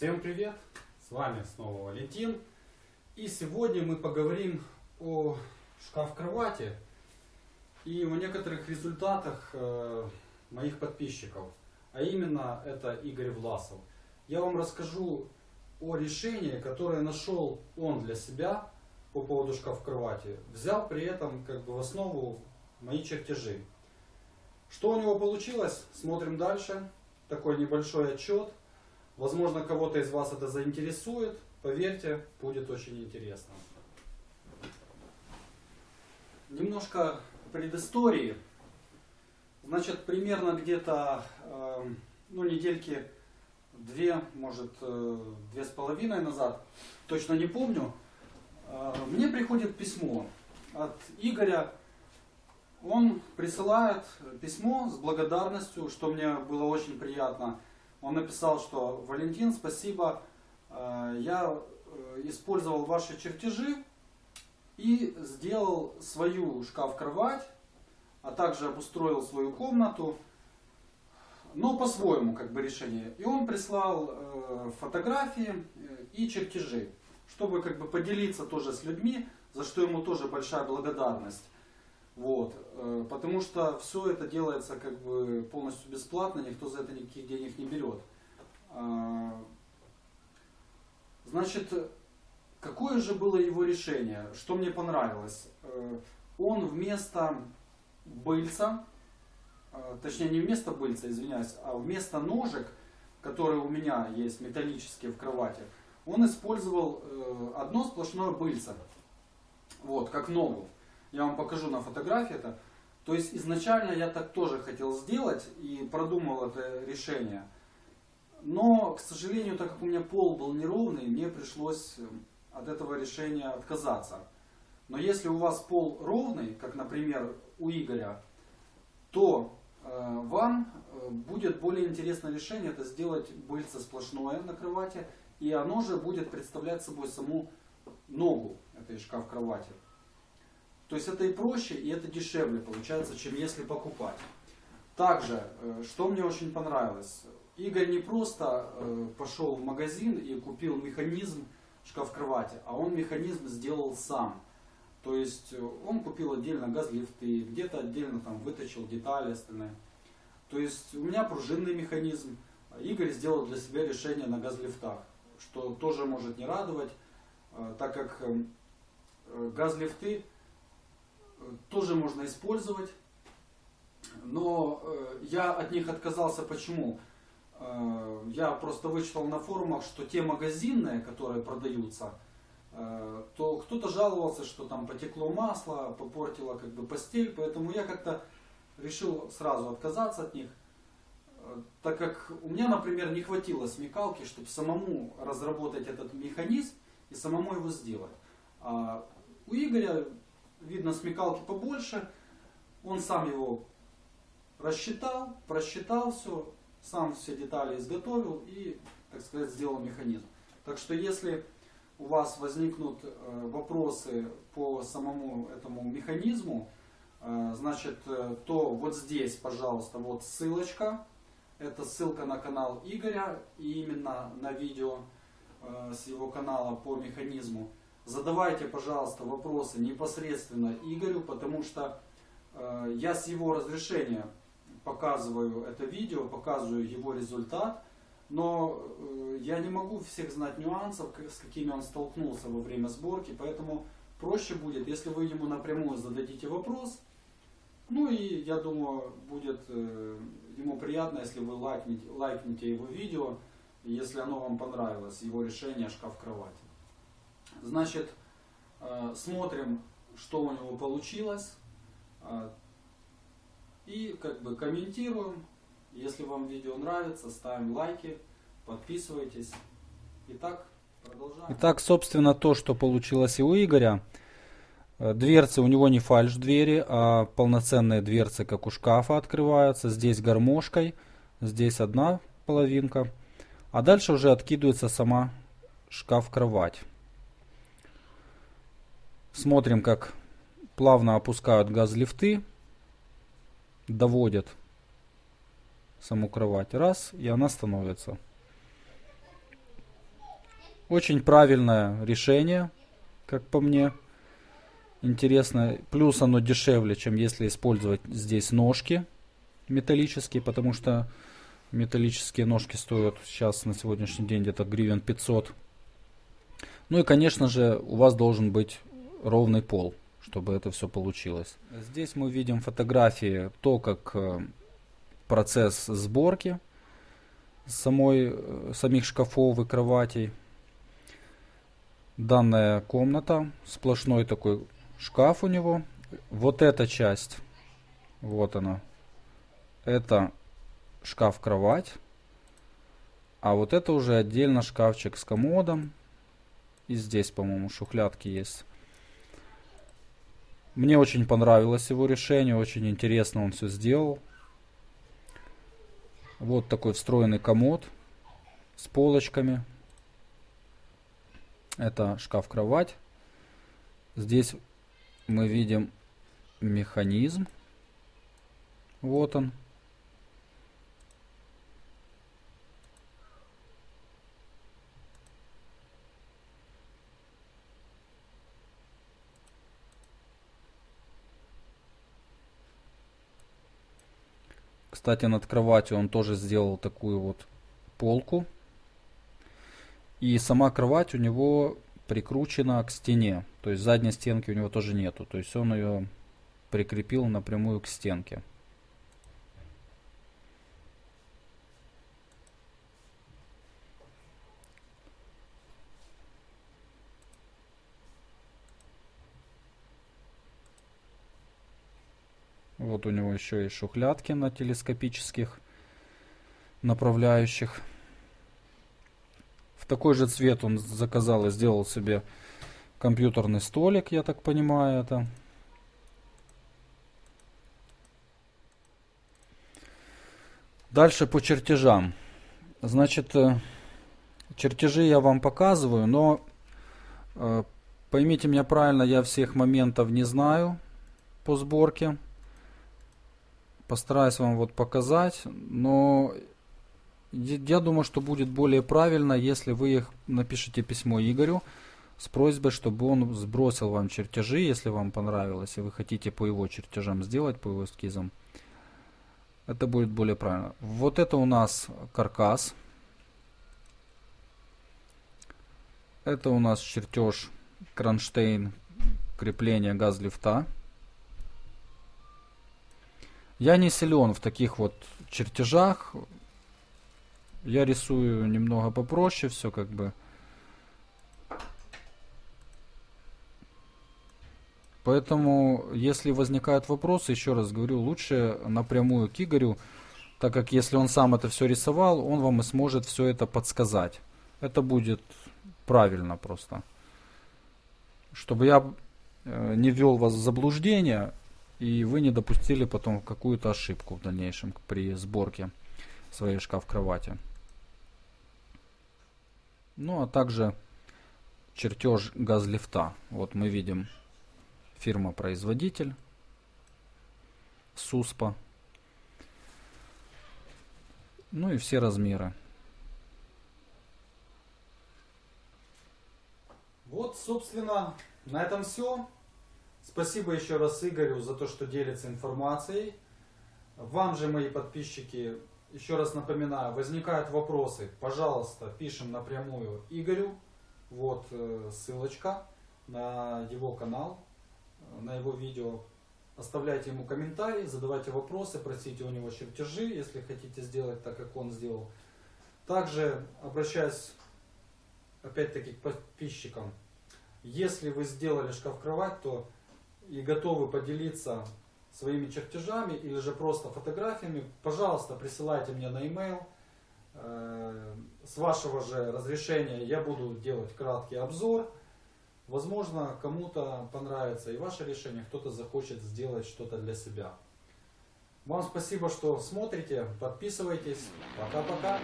Всем привет! С вами снова Валентин. И сегодня мы поговорим о шкаф-кровати и о некоторых результатах э, моих подписчиков. А именно это Игорь Власов. Я вам расскажу о решении, которое нашел он для себя по поводу шкаф-кровати. Взял при этом как бы в основу мои чертежи. Что у него получилось, смотрим дальше. Такой небольшой отчет. Возможно, кого-то из вас это заинтересует. Поверьте, будет очень интересно. Немножко предыстории. Значит, примерно где-то э, ну, недельки две, может, э, две с половиной назад, точно не помню, э, мне приходит письмо от Игоря он присылает письмо с благодарностью, что мне было очень приятно. Он написал, что Валентин, спасибо, э, я э, использовал ваши чертежи и сделал свою шкаф-кровать, а также обустроил свою комнату, но по-своему как бы решение. И он прислал э, фотографии и чертежи, чтобы как бы поделиться тоже с людьми, за что ему тоже большая благодарность. Вот. Э, потому что все это делается как бы полностью бесплатно, никто за это никаких денег не берет. А, значит, какое же было его решение? Что мне понравилось? Э, он вместо быльца, э, точнее не вместо быльца, извиняюсь, а вместо ножек, которые у меня есть металлические в кровати, он использовал одно сплошное быльце. Вот, как ногу. Я вам покажу на фотографии это. То есть изначально я так тоже хотел сделать и продумал это решение. Но, к сожалению, так как у меня пол был неровный, мне пришлось э, от этого решения отказаться. Но если у вас пол ровный, как, например, у Игоря, то э, вам э, будет более интересное решение это сделать быльце сплошное на кровати, и оно же будет представлять собой саму ногу этой шкаф-кровати. То есть это и проще, и это дешевле получается, чем если покупать. Также, э, что мне очень понравилось, Игорь не просто э, пошел в магазин и купил механизм шкаф-кровати, а он механизм сделал сам. То есть э, он купил отдельно газлифты, где-то отдельно там выточил детали остальные. То есть у меня пружинный механизм. Игорь сделал для себя решение на газлифтах, что тоже может не радовать, так как газлифты тоже можно использовать. Но э, я от них отказался почему? Э, я просто вычитал на форумах, что те магазинные, которые продаются, э, то кто-то жаловался, что там потекло масло, попортило как бы постель, поэтому я как-то решил сразу отказаться от них, так как у меня, например, не хватило смекалки, чтобы самому разработать этот механизм и самому его сделать. А у Игоря видно смекалки побольше. Он сам его рассчитал, просчитал все, сам все детали изготовил и, так сказать, сделал механизм. Так что если у вас возникнут э, вопросы по самому этому механизму, э, значит, э, то вот здесь, пожалуйста, вот ссылочка. Это ссылка на канал Игоря и именно на видео с его канала по механизму. Задавайте, пожалуйста, вопросы непосредственно Игорю, потому что э, я с его разрешения показываю это видео, показываю его результат, но э, я не могу всех знать нюансов, с какими он столкнулся во время сборки, поэтому проще будет, если вы ему напрямую зададите вопрос, ну и я думаю, будет э, ему приятно, если вы лайкнете, лайкнете его видео, если оно вам понравилось, его решение шкаф-кровати. Значит, э, смотрим, что у него получилось. Э, и как бы комментируем. Если вам видео нравится, ставим лайки, подписывайтесь. Итак, продолжаем. Итак, собственно, то, что получилось и у Игоря. Э, дверцы у него не фальш двери, а полноценные дверцы, как у шкафа, открываются. Здесь гармошкой, здесь одна половинка. А дальше уже откидывается сама шкаф-кровать. Смотрим, как плавно опускают газ-лифты, доводят саму кровать. Раз, и она становится. Очень правильное решение, как по мне. Интересно. Плюс оно дешевле, чем если использовать здесь ножки металлические, потому что металлические ножки стоят сейчас на сегодняшний день где-то гривен 500. Ну и, конечно же, у вас должен быть ровный пол, чтобы это все получилось. Здесь мы видим фотографии, то, как э, процесс сборки самой, э, самих шкафов и кроватей. Данная комната, сплошной такой шкаф у него. Вот эта часть, вот она, это шкаф-кровать. А вот это уже отдельно шкафчик с комодом. И здесь, по-моему, шухлядки есть. Мне очень понравилось его решение, очень интересно он все сделал. Вот такой встроенный комод с полочками. Это шкаф-кровать. Здесь мы видим механизм. Вот он. Кстати, над кроватью он тоже сделал такую вот полку. И сама кровать у него прикручена к стене. То есть задней стенки у него тоже нету. То есть он ее прикрепил напрямую к стенке. Вот у него еще есть шухлядки на телескопических направляющих. В такой же цвет он заказал и сделал себе компьютерный столик, я так понимаю это. Дальше по чертежам. Значит, э, чертежи я вам показываю, но э, поймите меня правильно, я всех моментов не знаю по сборке. Постараюсь вам вот показать, но я думаю, что будет более правильно, если вы их напишите письмо Игорю с просьбой, чтобы он сбросил вам чертежи, если вам понравилось, и вы хотите по его чертежам сделать, по его эскизам. Это будет более правильно. Вот это у нас каркас. Это у нас чертеж кронштейн крепления газ-лифта. Я не силен в таких вот чертежах. Я рисую немного попроще, все как бы. Поэтому, если возникают вопросы, еще раз говорю, лучше напрямую к Игорю, так как если он сам это все рисовал, он вам и сможет все это подсказать. Это будет правильно просто. Чтобы я э, не ввел вас в заблуждение, и вы не допустили потом какую-то ошибку в дальнейшем при сборке своей шкаф-кровати. Ну а также чертеж газлифта. Вот мы видим фирма-производитель СУСПА. Ну и все размеры. Вот, собственно, на этом все. Спасибо еще раз Игорю за то, что делится информацией. Вам же, мои подписчики, еще раз напоминаю, возникают вопросы, пожалуйста, пишем напрямую Игорю. Вот э, ссылочка на его канал, на его видео. Оставляйте ему комментарии, задавайте вопросы, просите у него чертежи, если хотите сделать так, как он сделал. Также обращаюсь опять-таки к подписчикам. Если вы сделали шкаф-кровать, то и готовы поделиться своими чертежами или же просто фотографиями, пожалуйста, присылайте мне на e-mail. Э, с вашего же разрешения я буду делать краткий обзор. Возможно, кому-то понравится и ваше решение, кто-то захочет сделать что-то для себя. Вам спасибо, что смотрите, подписывайтесь. Пока-пока.